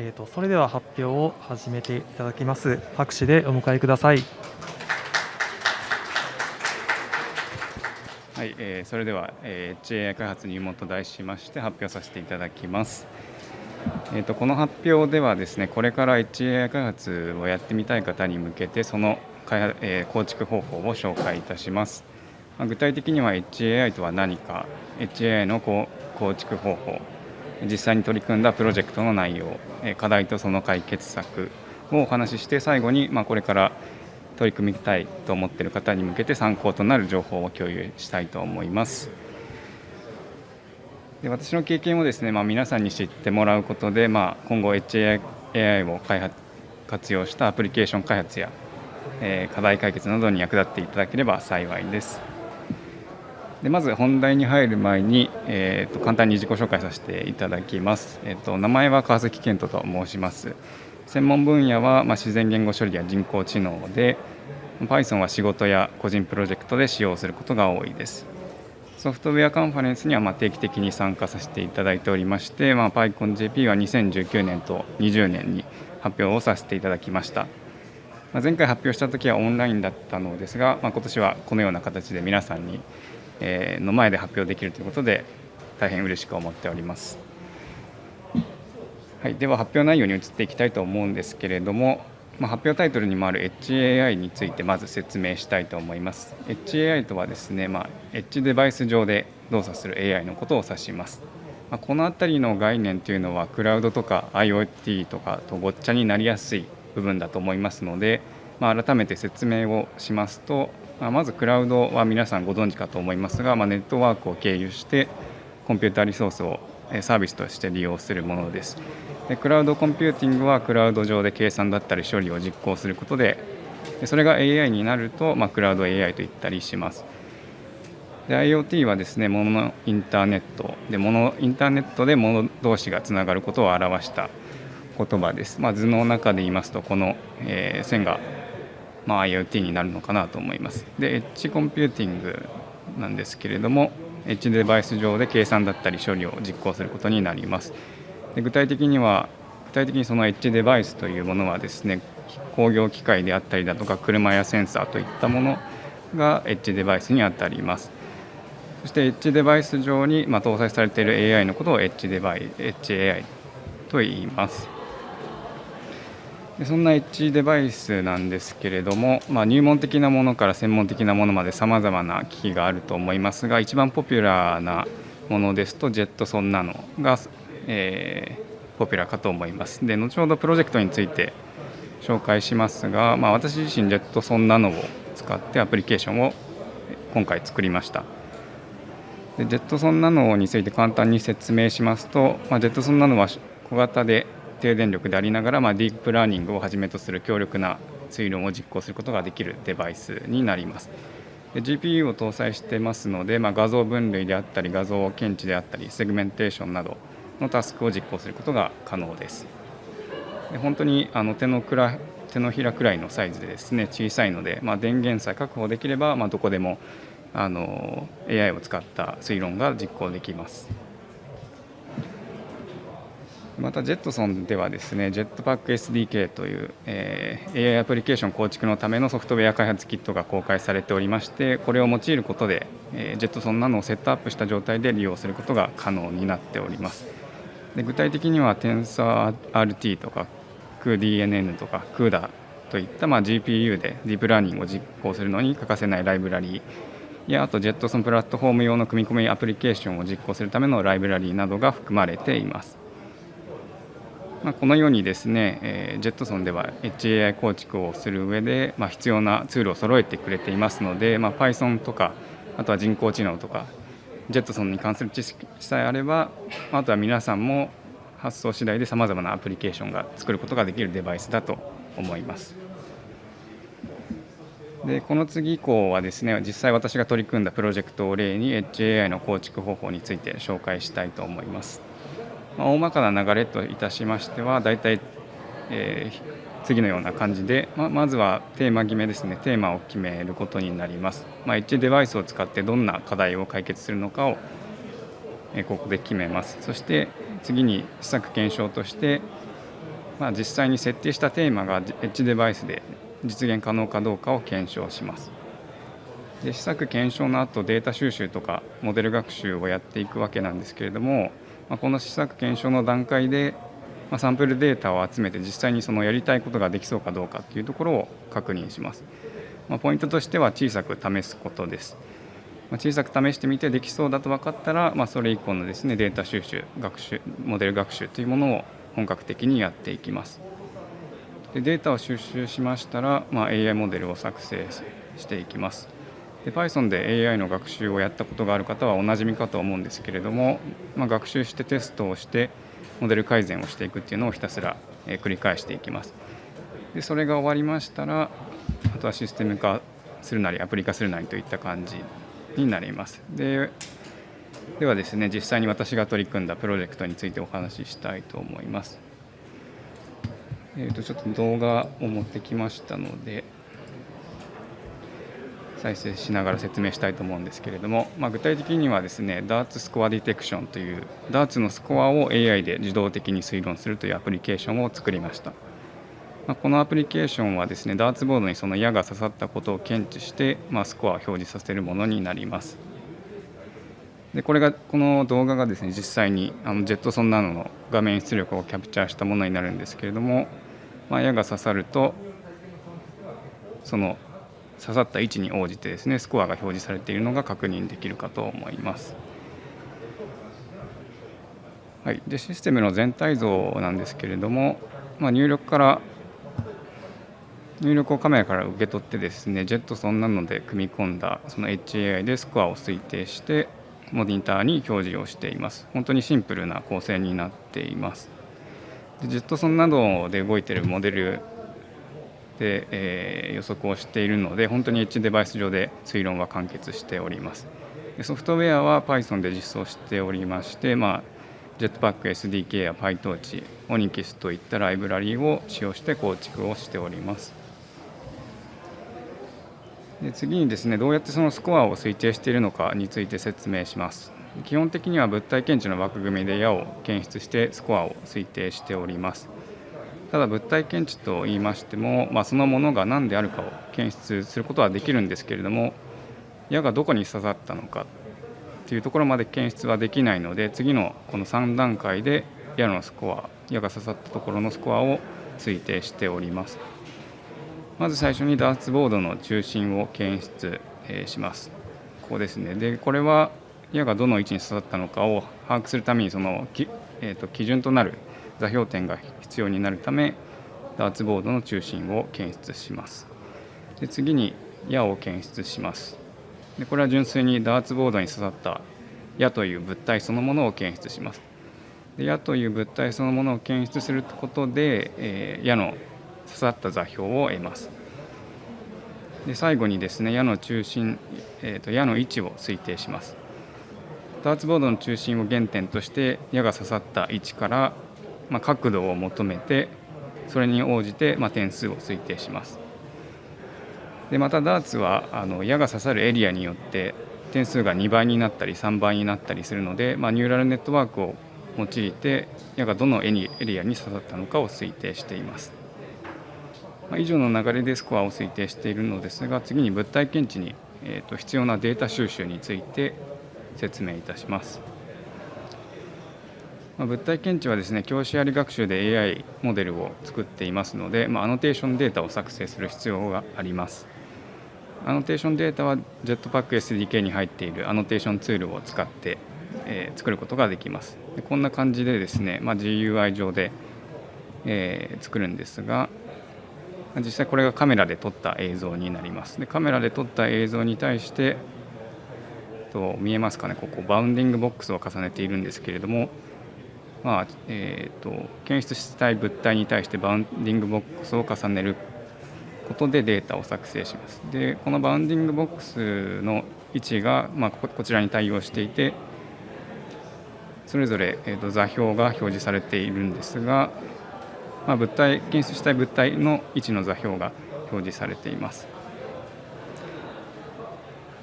えーと、それでは発表を始めていただきます。拍手でお迎えください。はい、えー、それでは、えー、HAI 開発入門と題しまして発表させていただきます。えーと、この発表ではですねこれから HAI 開発をやってみたい方に向けてその開発、えー、構築方法を紹介いたします。まあ、具体的には HAI とは何か HAI の構築方法実際に取り組んだプロジェクトの内容課題とその解決策をお話しして最後に、ま、これから取り組みたいと思っている方に向けて参考となる情報を共有したいと思います。で私の経験をですね、まあ、皆さんに知ってもらうことで、まあ、今後 HAI を開発活用したアプリケーション開発や、え、課題解決などに役立っていただければ幸いです。でまず本題に入る前に、えーと、簡単に自己紹介させていただきます。えーと、名前は川崎健人と申します。専門分野は、まあ、自然言語処理や人工知能で Python は仕事や個人プロジェクトで使用することが多いです。ソフトウェアカンファレンスにはま定期的に参加させていただいておりまして、まあ、PyConJP は2019年と20年に発表をさせていただきました。まあ、前回発表した時はオンラインだったのですが、まあ、今年はこのような形で皆さんにの前で発表できるということで大変嬉しく思っております。はい、では発表内容に移っていきたいと思うんですけれども、まあ、発表タイトルにもある HAI についてまず説明したいと思います。HAI とはですね、まあ、エッジデバイス上で動作する AI のことを指します。ま、この辺りの概念というのはクラウドとか IoT とかとごっちゃになりやすい部分だと思いますので、まあ、改めて説明をしますとままずクラウドは皆さんご存知かと思いますが、まあ、ネットワークを経由してコンピューターリソースをサービスとして利用するものです。でクラウドコンピューティングはクラウド上で計算だったり処理を実行することでそれが AI になると、まあ、クラウド AI と言ったりします。で IoT はですね物のインターネットで物インターネットで物同士がつながることを表した言葉です、まあ、図の中で言いますとこの、えー、線がまあ、IoT になるのかなと思います。で、エッジコンピューティングなんですけれども、エッジデバイス上で計算だったり処理を実行することになります。で具体的には、具体的にそのエッジデバイスというものはですね、工業機械であったりだとか、車やセンサーといったものがエッジデバイスにあたります。そしてエッジデバイス上に、ま搭載されている AI のことをエッジデバイエッジ AI と言います。でそんなエッジデバイスなんですけれども、まあ、入門的なものから専門的なものまでさまざまな機器があると思いますが一番ポピュラーなものですとジェットソンナノが、えー、ポピュラーかと思います。で後ほどプロジェクトについて紹介しますが、まあ、私自身ジェットソンナノを使ってアプリケーションを今回作りました。で Jetson Nano について簡単に説明しますと、まあ、 Jetson Nano は小型で低電力でありながら、まあ、ディープラーニングをはじめとする強力な推論を実行することができるデバイスになります。で GPU を搭載してますので、まあ、画像分類であったり画像検知であったりセグメンテーションなどのタスクを実行することが可能です。で本当にあの手のくら手のひらくらいのサイズでですね小さいので、まあ、電源さえ確保できれば、まあ、どこでもあの AI を使った推論が実行できます。またジェットソンではですね、ジェットパック SDK という、えー、AI アプリケーション構築のためのソフトウェア開発キットが公開されておりまして、これを用いることで、えー、ジェットソンなどをセットアップした状態で利用することが可能になっております。で具体的には TensorRT とか cuDNN とか CUDA といった、まあ、GPU でディープラーニングを実行するのに欠かせないライブラリーやあとジェットソンプラットフォーム用の組み込みアプリケーションを実行するためのライブラリーなどが含まれています。まあ、このようにですね、えー、ジェットソンでは HAI 構築をする上で、まあ、必要なツールを揃えてくれていますので、まあ、Python とかあとは人工知能とかジェットソンに関する知識さえあればあとは皆さんも発想次第でさまざまなアプリケーションが作ることができるデバイスだと思います。でこの次以降はですね実際私が取り組んだプロジェクトを例に HAI の構築方法について紹介したいと思います。ま、大まかな流れといたしましては大体、えー、次のような感じで、ままずはテーマ決めですね。テーマを決めることになります、まあ、エッジデバイスを使ってどんな課題を解決するのかを、えー、ここで決めます。そして次に施策検証としてまあ、実際に設定したテーマがエッジデバイスで実現可能かどうかを検証します。で試作検証の後データ収集とかモデル学習をやっていくわけなんですけれども、まあ、この試作検証の段階で、まあ、サンプルデータを集めて実際にそのやりたいことができそうかどうかっていうところを確認します。まあ、ポイントとしては小さく試すことです。ま小さく試してみてできそうだと分かったら、まあ、それ以降のですねデータ収集学習モデル学習というものを本格的にやっていきますでデータを収集しましたら、まあ、AI モデルを作成していきますで Python で AI の学習をやったことがある方はおなじみかと思うんですけれども、まあ、学習してテストをしてモデル改善をしていくっていうのをひたすら繰り返していきますでそれが終わりましたらあとはシステム化するなりアプリ化するなりといった感じになります。でではですね実際に私が取り組んだプロジェクトについてお話ししたいと思います。えー、とちょっと動画を持ってきましたので再生しながら説明したいと思うんですけれども、まあ、具体的にはですね Darts スコアディテクションという Darts のスコアを AI で自動的に推論するというアプリケーションを作りました。まあ、このアプリケーションはですねダーツボードにその矢が刺さったことを検知して、まあ、スコアを表示させるものになります。でこれがこの動画がですね実際にあのジェットソンナノの画面出力をキャプチャーしたものになるんですけれども、まあ、矢が刺さるとその刺さった位置に応じてですねスコアが表示されているのが確認できるかと思います。はい、でシステムの全体像なんですけれども、まあ、入力から入力をカメラから受け取ってですねジェットソンなので組み込んだその HAI でスコアを推定してモニターに表示をしています。本当にシンプルな構成になっています。でジェットソンなどで動いているモデルで、えー、予測をしているので本当にエッジデバイス上で推論は完結しております。でソフトウェアは Python で実装しておりまして、まあ、Jetpack SDK や PyTorch、Onyx といったライブラリーを使用して構築をしております。で次にですねどうやってそのスコアを推定しているのかについて説明します。基本的には物体検知の枠組みで矢を検出してスコアを推定しております。ただ物体検知と言いましても、まあ、そのものが何であるかを検出することはできるんですけれども矢がどこに刺さったのかというところまで検出はできないので次のこの3段階で矢のスコア矢が刺さったところのスコアを推定しておりますまず最初にダーツボードの中心を検出、します。ここですね。で、これは矢がどの位置に刺さったのかを把握するためにそのき、えーと、基準となる座標点が必要になるためダーツボードの中心を検出します。で次に矢を検出します。でこれは純粋にダーツボードに刺さった矢という物体そのものを検出します。で矢という物体そのものを検出することで、えー、矢の刺さった座標を得ます。で最後にですね矢の中心、えーと、矢の位置を推定します。ダーツボードの中心を原点として矢が刺さった位置から、まあ、角度を求めてそれに応じて、まあ、点数を推定します。でまたダーツはあの矢が刺さるエリアによって点数が2倍になったり3倍になったりするので、まあ、ニューラルネットワークを用いて矢がどのエリアに刺さったのかを推定しています。ま以上の流れでスコアを推定しているのですが次に物体検知に、えー、と必要なデータ収集について説明いたします。ま物体検知はですね教師あり学習で AI モデルを作っていますので、まあ、アノテーションデータを作成する必要があります。アノテーションデータは Jetpack SDK に入っているアノテーションツールを使って、えー、作ることができます。でこんな感じでですね、まあ、GUI 上で、えー、作るんですが、実際これがカメラで撮った映像になりますでカメラで撮った映像に対してと見えますかねここバウンディングボックスを重ねているんですけれどもまあえーと、検出したい物体に対してバウンディングボックスを重ねることでデータを作成します。でこのバウンディングボックスの位置が、まあ、こちらに対応していてそれぞれ、えーと座標が表示されているんですがまあ、物体検出したい物体の位置の座標が表示されています。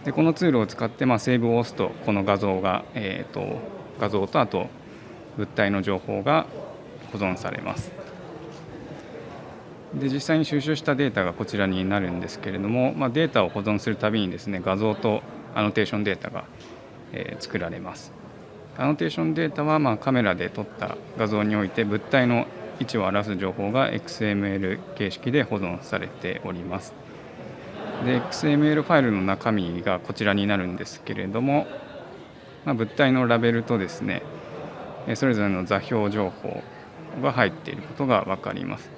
でこのツールを使って、まあ、セーブを押すとこの画像が、えーと、画像とあと物体の情報が保存されます。で実際に収集したデータがこちらになるんですけれども、まあ、データを保存するたびにですね画像とアノテーションデータが、え、作られますアノテーションデータはまカメラで撮った画像において物体の位置を表す情報が XML 形式で保存されておりますで XML ファイルの中身がこちらになるんですけれども、まあ、物体のラベルとですねそれぞれの座標情報が入っていることが分かります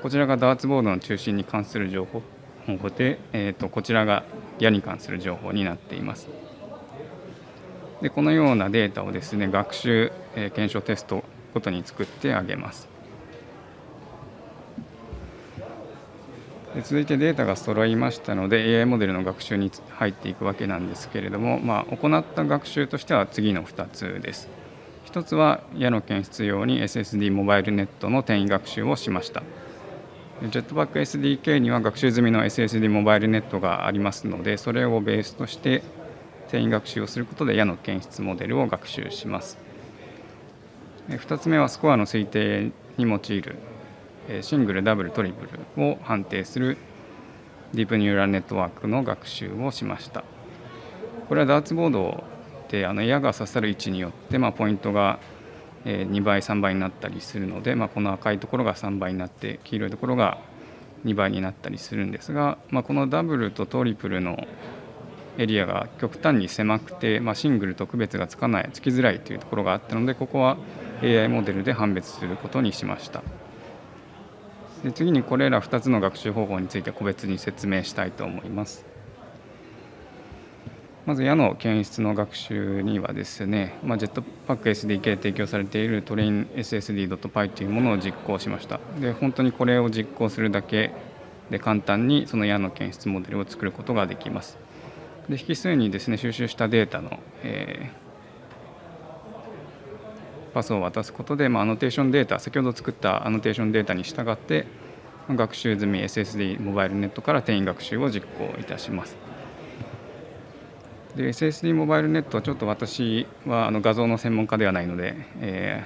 こちらがダーツボードの中心に関する情報で、えー、とこちらが矢に関する情報になっています。でこのようなデータをですね学習、えー、検証テストごとに作ってあげます。で続いてデータが揃いましたので AI モデルの学習に入っていくわけなんですけれども、まあ、行った学習としては次の2つです。1つは矢の検出用に SSD モバイルネットの転移学習をしました。Jetpack SDK には学習済みの SSD モバイルネットがありますのでそれをベースとして転移学習をすることで矢の検出モデルを学習します2つ目はスコアの推定に用いるシングルダブルトリプルを判定するディープニューラルネットワークの学習をしましたこれはダーツボードであの矢が刺さる位置によって、まあ、ポイントが2倍3倍になったりするので、まあ、この赤いところが3倍になって黄色いところが2倍になったりするんですが、まあ、このダブルとトリプルのエリアが極端に狭くて、まあ、シングルと区別がつかないつきづらいというところがあったのでここは AI モデルで判別することにしました。で次にこれら2つの学習方法について個別に説明したいと思います。まず矢の検出の学習にはですね、まあ、Jetpack SDK で提供されている trainssd.py というものを実行しました。で、本当にこれを実行するだけで簡単にその矢の検出モデルを作ることができます。で、引数にですね、収集したデータの、えー、パスを渡すことで、まあ、アノテーションデータ、先ほど作ったアノテーションデータに従って、学習済み SSD モバイルネットから転移学習を実行いたします。で SSD モバイルネットはちょっと私はあの画像の専門家ではないので、え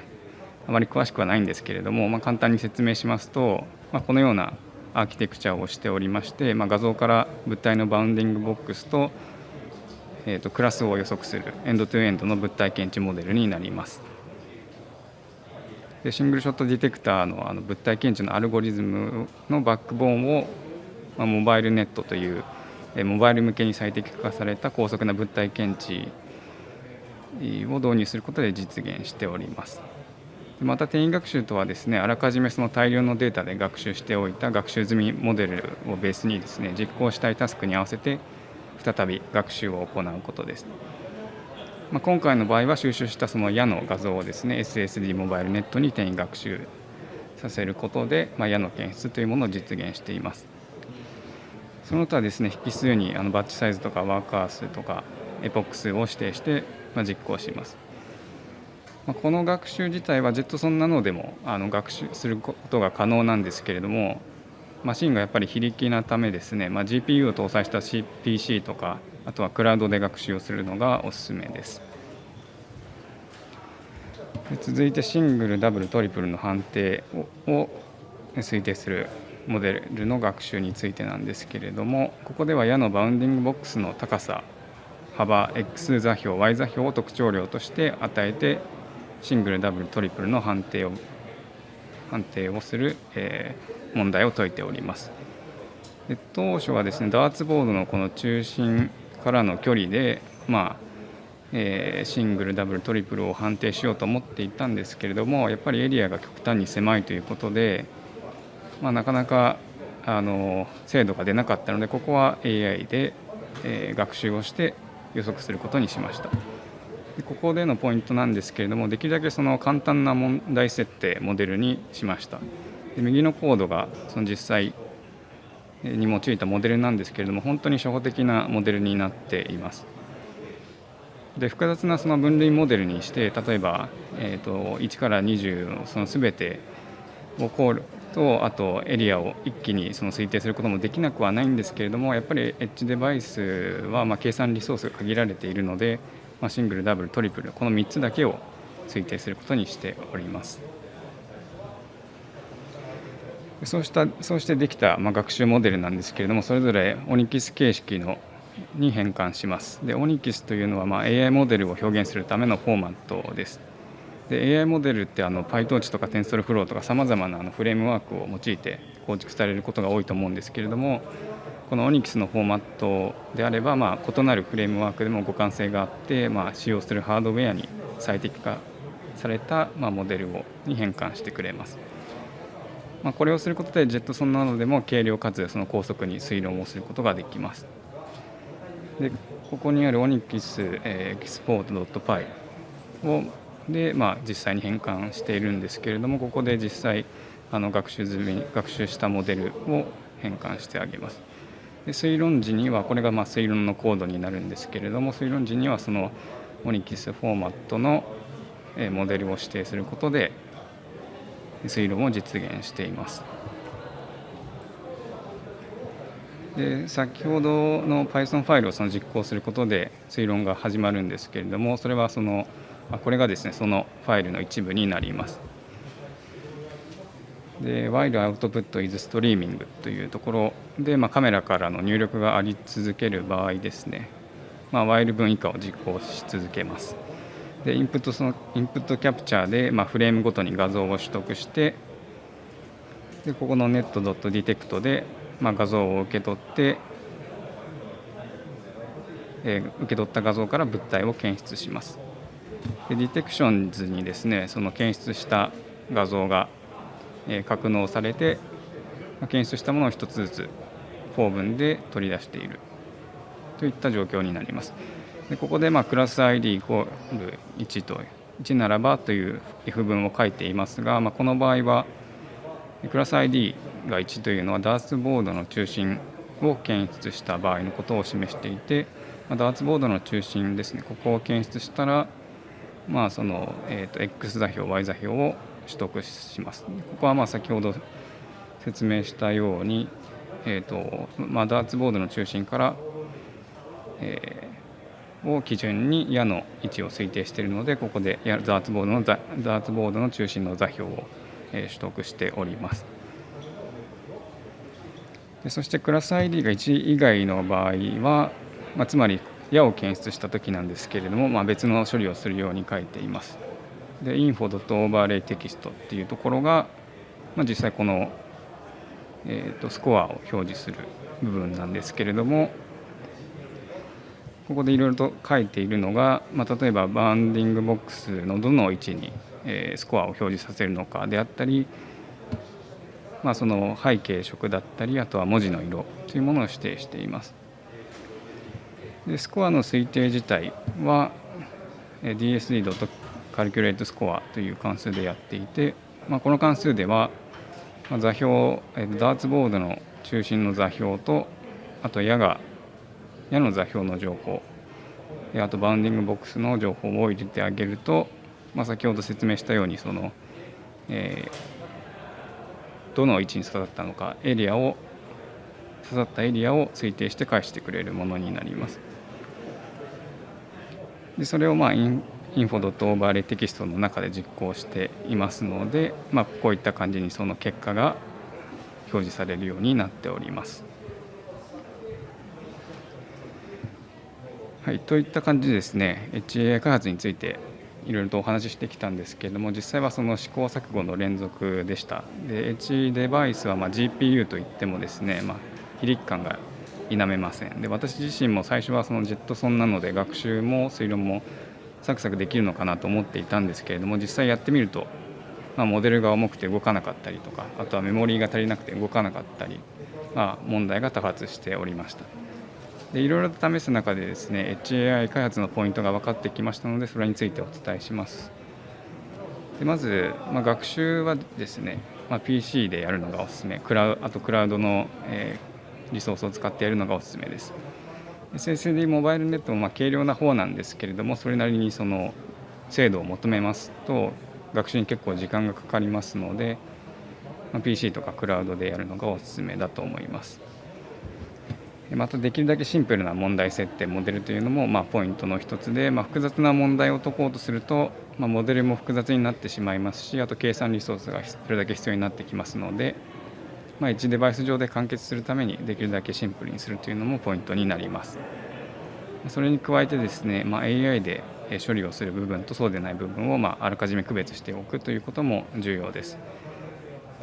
ー、あまり詳しくはないんですけれども、まあ、簡単に説明しますと、まあ、このようなアーキテクチャをしておりまして、まあ、画像から物体のバウンディングボックスと,、えー、とクラスを予測するエンドトゥエンドの物体検知モデルになります。でシングルショットディテクターのあの物体検知のアルゴリズムのバックボーンを、まあ、モバイルネットというモバイル向けに最適化された高速な物体検知を導入することで実現しております。また転移学習とはですねあらかじめその大量のデータで学習しておいた学習済みモデルをベースにですね実行したいタスクに合わせて再び学習を行うことです。まあ、今回の場合は収集したその矢の画像をですね SSD モバイルネットに転移学習させることで、まあ、矢の検出というものを実現しています。その他ですね引数にあのバッチサイズとかワーカー数とかエポック数を指定して、まあ、実行します。まあ、この学習自体は JetSon なのでもあの学習することが可能なんですけれどもマシンがやっぱり非力なためですね、まあ、GPU を搭載した PC とかあとはクラウドで学習をするのがおすすめです。で続いてシングルダブルトリプルの判定を推定するモデルの学習についてなんですけれどもここでは矢のバウンディングボックスの高さ幅 X 座標 Y 座標を特徴量として与えてシングルダブルトリプルの判定を判定をする、えー、問題を解いております。で当初はですねダーツボードのこの中心からの距離でまあえ、シングルダブルトリプルを判定しようと思っていたんですけれどもやっぱりエリアが極端に狭いということでまあ、なかなかあの精度が出なかったのでここは AI で、えー、学習をして予測することにしました。でここでのポイントなんですけれどもできるだけその簡単な問題設定モデルにしました。で右のコードがその実際に用いたモデルなんですけれども本当に初歩的なモデルになっています。で複雑なその分類モデルにして例えば、えーと、1から20のその全てを考慮とあとエリアを一気にその推定することもできなくはないんですけれどもやっぱりエッジデバイスはま計算リソースが限られているので、まシングルダブルトリプルこの3つだけを推定することにしております。そうしたそうしてできた、ま、学習モデルなんですけれどもそれぞれオニキス形式のに変換します。でオニキスというのは、ま、AI モデルを表現するためのフォーマットです。で AI モデルってあの PyTorch とか TensorFlow とかさまざまなあのフレームワークを用いて構築されることが多いと思うんですけれどもこの Onyx のフォーマットであれば、まあ、異なるフレームワークでも互換性があって、まあ、使用するハードウェアに最適化された、まあ、モデルをに変換してくれます。まあ、これをすることでジェットソンなどでも軽量かつその高速に推論をすることができます。でここにある Onyx エキスポート .py をで、まあ、実際に変換しているんですけれどもここで実際あの学習済み学習したモデルを変換してあげます。で推論時にはこれがまあ推論のコードになるんですけれども推論時にはその Onyx フォーマットのモデルを指定することで推論を実現しています。で先ほどの Python ファイルをその実行することで推論が始まるんですけれどもそれはそのこれがですねそのファイルの一部になります。で while output is streaming というところで、まあ、カメラからの入力があり続ける場合ですね、まあ、while 分以下を実行し続けます。でインプットそのインプットキャプチャーで、まあ、フレームごとに画像を取得してでここの net.detect で、まあ、画像を受け取って、えー、受け取った画像から物体を検出します。で detections にですねその検出した画像が、え、格納されて、ま、検出したものを1つずつフォー文で取り出しているといった状況になります。でここでまあクラス ID=1 と1ならばという F 文を書いていますが、まあ、この場合はクラス ID が1というのはダーツボードの中心を検出した場合のことを示していて、まあ、ダーツボードの中心ですねここを検出したらまあその、えー、と X 座標 Y 座標を取得します。ここはまあ先ほど説明したように、えーとまあ、ダーツボードの中心から、えー、を基準に矢の位置を推定しているのでここでダーツボードのダーツボードの中心の座標を、えー、取得しております。でそしてクラス ID が1以外の場合は、まあ、つまり矢を検出した時なんですけれども、まあ、別の処理をするように書いています。で info.overlay テキストっていうところが、まあ、実際この、えーと、スコアを表示する部分なんですけれどもここでいろいろと書いているのが、まあ、例えばバンディングボックスのどの位置に、スコアを表示させるのかであったり、まあ、その背景色だったりあとは文字の色というものを指定しています。でスコアの推定自体は dsd.calculateScore という関数でやっていて、まあ、この関数では座標ダーツボードの中心の座標とあと矢が矢の座標の情報あとバウンディングボックスの情報を入れてあげると、まあ、先ほど説明したようにその、えー、どの位置に刺さったのかエリアを刺さったエリアを推定して返してくれるものになります。でそれをまあイン info dot overlay text の中で実行していますので、まあ、こういった感じにその結果が表示されるようになっております。はい、といった感じでですね HAI 開発についていろいろとお話ししてきたんですけれども実際はその試行錯誤の連続でしたで H デバイスはま GPU といってもですね、まあ、非力感が否めません。で私自身も最初はそのジェットソンなので学習も推論もサクサクできるのかなと思っていたんですけれども実際やってみると、まあ、モデルが重くて動かなかったりとかあとはメモリーが足りなくて動かなかったり、まあ、問題が多発しておりました。でいろいろと試す中でですね HAI 開発のポイントが分かってきましたのでそれについてお伝えします。でまず、まあ、学習はですね、まあ、PC でやるのがおすすめ。クラウあとクラウドの、えーリソースを使ってやるのがおすすめです。SSD モバイルネットもま軽量な方なんですけれどもそれなりにその精度を求めますと学習に結構時間がかかりますので、ま PC とかクラウドでやるのがおすすめだと思います。またできるだけシンプルな問題設定モデルというのもまポイントの一つで、まあ、複雑な問題を解こうとすると、まあ、モデルも複雑になってしまいますしあと計算リソースがそれだけ必要になってきますのでまあ、1デバイス上で完結するためにできるだけシンプルにするというのもポイントになりますそれに加えてですね、まあ、AI で処理をする部分とそうでない部分をまああらかじめ区別しておくということも重要です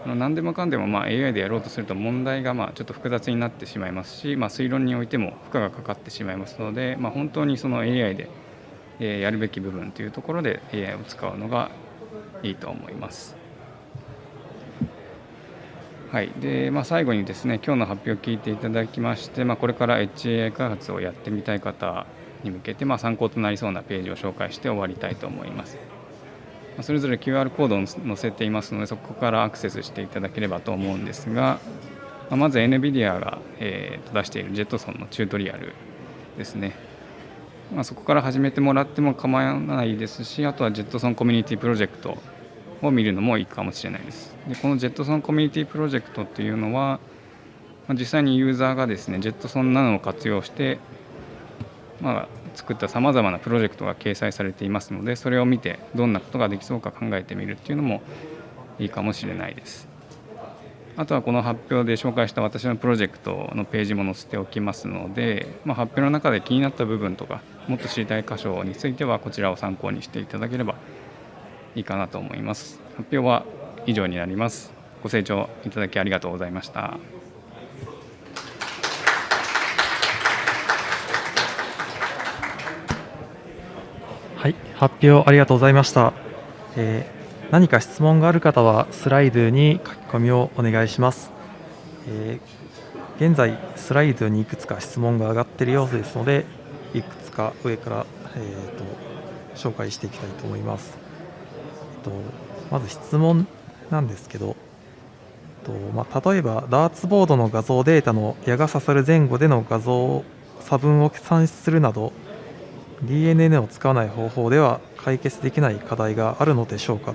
何でもかんでもまあ AI でやろうとすると問題がまあちょっと複雑になってしまいますし、まあ、推論においても負荷がかかってしまいますので、まあ、本当にその AI でやるべき部分というところで AI を使うのがいいと思います。はいでまあ、最後にですね今日の発表を聞いていただきまして、まあ、これから HAI 開発をやってみたい方に向けて、まあ、参考となりそうなページを紹介して終わりたいと思います。それぞれ QR コードを載せていますのでそこからアクセスしていただければと思うんですがまず NVIDIA が、えー、出しているジェットソンのチュートリアルですね、まあ、そこから始めてもらっても構わないですしあとはジェットソンコミュニティプロジェクトを見るのもいいかもしれないですでこのジェットソンコミュニティプロジェクトっていうのは実際にユーザーがですねジェットソンなどを活用して、まあ、作ったさまざまなプロジェクトが掲載されていますのでそれを見てどんなことができそうか考えてみるっていうのもいいかもしれないです。あとはこの発表で紹介した私のプロジェクトのページも載せておきますので、まあ、発表の中で気になった部分とかもっと知りたい箇所についてはこちらを参考にしていただければいいかなと思います。発表は以上になります。ご清聴いただきありがとうございました。はい、発表ありがとうございました。えー、何か質問がある方はスライドに書き込みをお願いします。えー、現在スライドにいくつか質問が上がっている様子ですので、いくつか上から、えーと、紹介していきたいと思います。と、まず質問なんですけど、とまあ、例えばダーツボードの画像データの矢が刺さる前後での画像差分を算出するなど DNN を使わない方法では解決できない課題があるのでしょうか。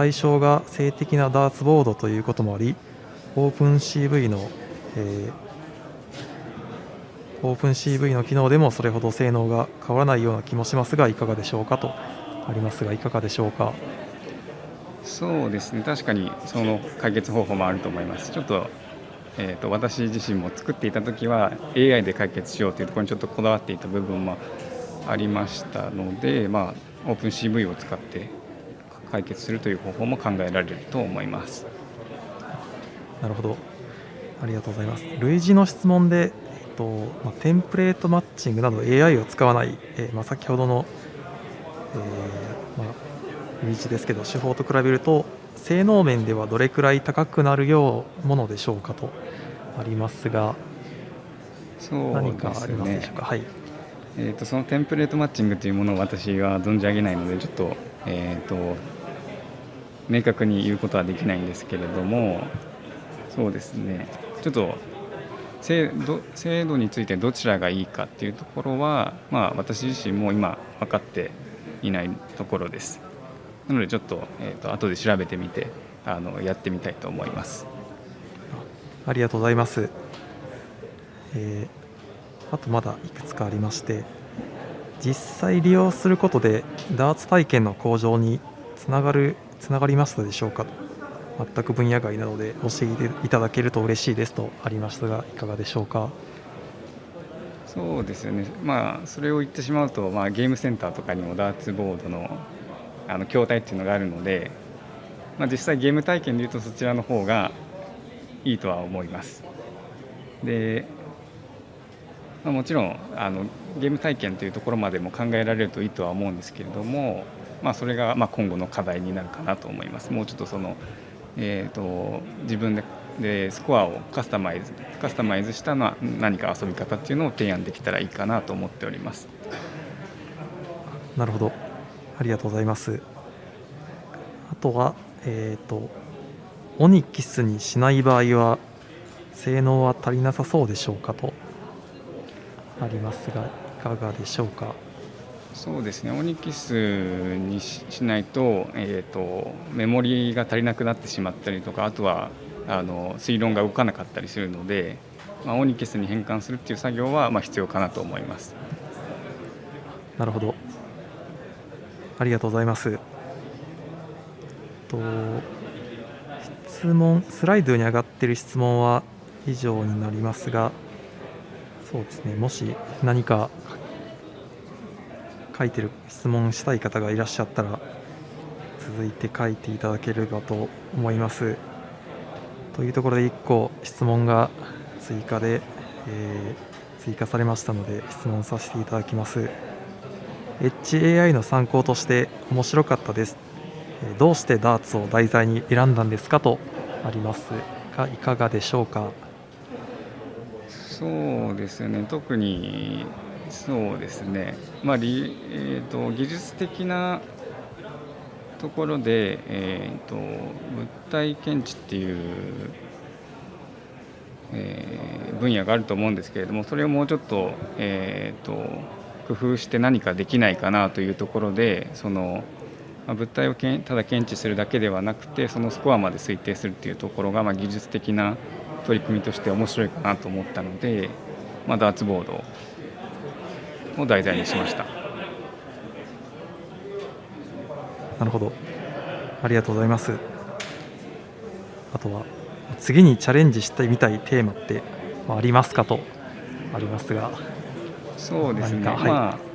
対象が性的なダーツボードということもありオープン CV の、えー、オープン CV の機能でもそれほど性能が変わらないような気もしますがいかがでしょうかとありますがいかがでしょうか。そうですね確かにその解決方法もあると思いますちょっと,、えーと、と私自身も作っていた時は AI で解決しようというところにちょっとこだわっていた部分もありましたので、まあ、オープン CV を使って解決するという方法も考えられると思います。なるほどありがとうございます。類似の質問で、えっとまあ、テンプレートマッチングなど AI を使わない、えー、まあ、先ほどの、えー、まあ、類似ですけど手法と比べると性能面ではどれくらい高くなるようものでしょうかとありますが、そう、ね、何かありますでしょうか？はい。えーと、そのテンプレートマッチングというものを私は存じ上げないのでちょっと,、えーと、明確に言うことはできないんですけれどもそうですね。ちょっと制度制度についてどちらがいいかっていうところは、まあ、私自身も今分かっていないところですなのでちょっと,、えーと、と後で調べてみてあのやってみたいと思います。ありがとうございます、えーあとまだいくつかありまして実際利用することでダーツ体験の向上につながるつながりましたでしょうか全く分野外なので教えていただけると嬉しいですとありましたがいかがでしょうか？そうですよね、まあ、それを言ってしまうと、まあ、ゲームセンターとかにもダーツボードのあの筐体っていうのがあるので、まあ、実際ゲーム体験でいうとそちらの方がいいとは思います。でまあ、もちろんあのゲーム体験というところまでも考えられるといいとは思うんですけれども、まあ、それがま今後の課題になるかなと思います。もうちょっとそのえーと、自分ででスコアをカスタマイズカスタマイズしたのは何か遊び方っていうのを提案できたらいいかなと思っておりますなるほどありがとうございます。あとはえっ、ー、とオニキスにしない場合は性能は足りなさそうでしょうかとありますがいかがでしょうか？そうですね。オニキスにしないと,、えーと、メモリが足りなくなってしまったりとかあとはあの推論が動かなかったりするので、まあ、オニキスに変換するっていう作業は、まあ、必要かなと思います。なるほどありがとうございます。と質問スライドに上がっている質問は以上になりますがそうですね。もし何か書いてる質問したい方がいらっしゃったら続いて書いていただければと思います。というところで1個質問が追加で、えー、追加されましたので質問させていただきます。HAI の参考として面白かったです。どうしてダーツを題材に選んだんですかとありますがいかがでしょうか？そうですね。特にそうですね、まあえーと、技術的なところで、えーと、物体検知っていう、えー、分野があると思うんですけれどもそれをもうちょっと,、えーと、と工夫して何かできないかなというところでその、まあ、物体をけんただ検知するだけではなくてそのスコアまで推定するっていうところが、まあ、技術的な取り組みとして面白いかなと思ったので、まあ、ダーツボードを題材にしました。なるほど。ありがとうございます。あとは次にチャレンジしてみたいテーマってありますかとありますが。そうですね、はい、まあ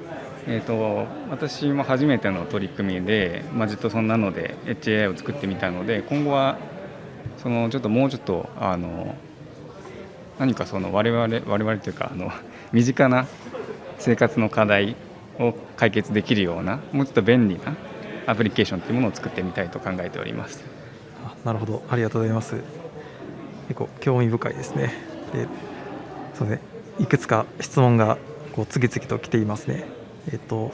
えーと、私も初めての取り組みで、まあ、ずっとそんなので HAI を作ってみたので今後はそのちょっともうちょっとあの何かその我々我々というかあの身近な生活の課題を解決できるようなもうちょっと便利なアプリケーションというものを作ってみたいと考えております。なるほど。ありがとうございます。結構興味深いですね。でそうね。いくつか質問がこう次々と来ていますね。えっと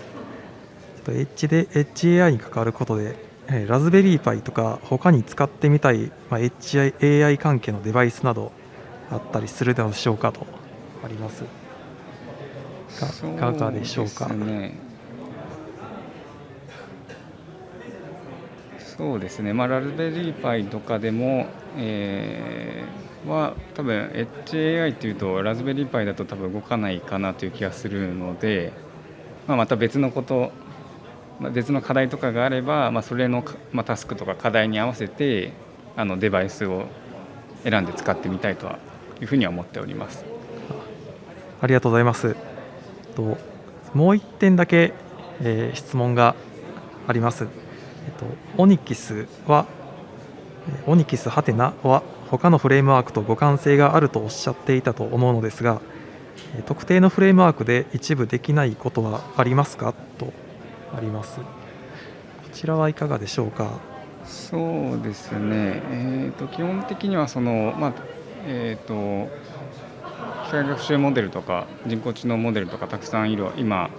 H で HAI に関わることでえラズベリーパイとか他に使ってみたい、まあ、HAI 関係のデバイスなどあったりするでしょうかとあります。いかがでしょうか？そうですね、まあ、ラズベリーパイとかでも、えー、は多分 HAI っていうとラズベリーパイだと多分動かないかなという気がするので、まあ、また別のこと別の課題とかがあれば、まあ、それの、まあ、タスクとか課題に合わせてあのデバイスを選んで使ってみたいとはいうふうには思っております。ありがとうございます。ともう1点だけ、えー、質問があります、えっと、オニキスはオニキスハテナは他のフレームワークと互換性があるとおっしゃっていたと思うのですが特定のフレームワークで一部できないことはありますか？とあります。こちらはいかがでしょうか？そうですね、えーと、基本的にはその、まあえーと、機械学習モデルとか人工知能モデルとかたくさんいる今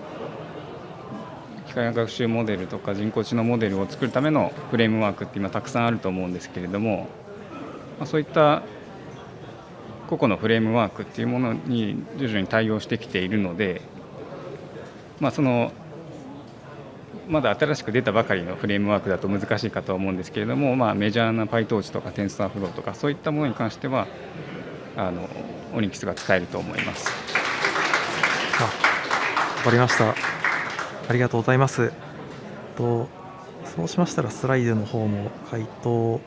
機械学習モデルとか人工知能モデルを作るためのフレームワークって今たくさんあると思うんですけれども、まあ、そういった個々のフレームワークっていうものに徐々に対応してきているので、まあ、そのまだ新しく出たばかりのフレームワークだと難しいかと思うんですけれども、まあ、メジャーな PyTorch とか TensorFlow とかそういったものに関してはあの Onyx が使えると思います。わかりました。ありがとうございます。とそうしましたらスライドの方も回答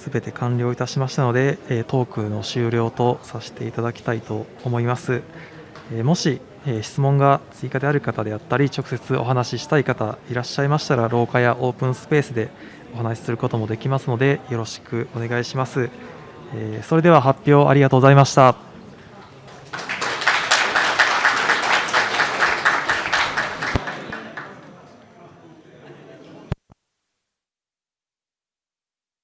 すべて完了いたしましたので、えトークの終了とさせていただきたいと思います。えもしえ質問が追加である方であったり直接お話ししたい方いらっしゃいましたら廊下やオープンスペースでお話しすることもできますのでよろしくお願いします、えそれでは発表ありがとうございました